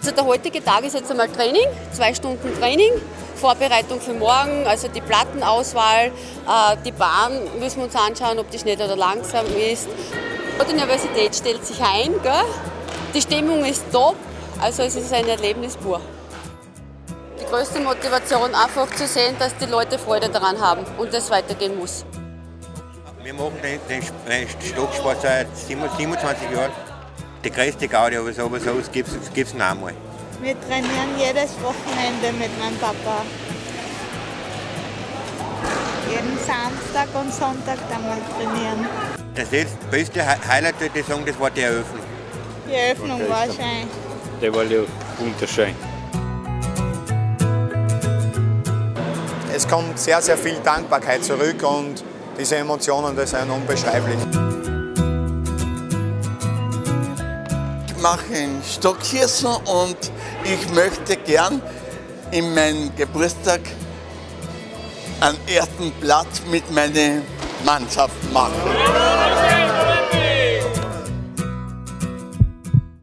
Also der heutige Tag ist jetzt einmal Training, zwei Stunden Training, Vorbereitung für morgen, also die Plattenauswahl, äh, die Bahn müssen wir uns anschauen, ob die schnell oder langsam ist. Die Universität stellt sich ein, gell? die Stimmung ist top, also es ist ein Erlebnis pur. Die größte Motivation einfach zu sehen, dass die Leute Freude daran haben und es weitergehen muss. Wir machen den, den Stocksport seit 27 Jahren. Die größte Gaudi, aber so was gibt es noch einmal. Wir trainieren jedes Wochenende mit meinem Papa. Jeden Samstag und Sonntag dann mal trainieren. Das beste Highlight, würde ich sagen, das war die Eröffnung. Die Eröffnung war schön. Der war ja wunderschön. Es kommt sehr, sehr viel Dankbarkeit zurück und diese Emotionen, das sind unbeschreiblich. Mache ein Stockschießen und ich möchte gern in meinem Geburtstag einen ersten Platz mit meiner Mannschaft machen.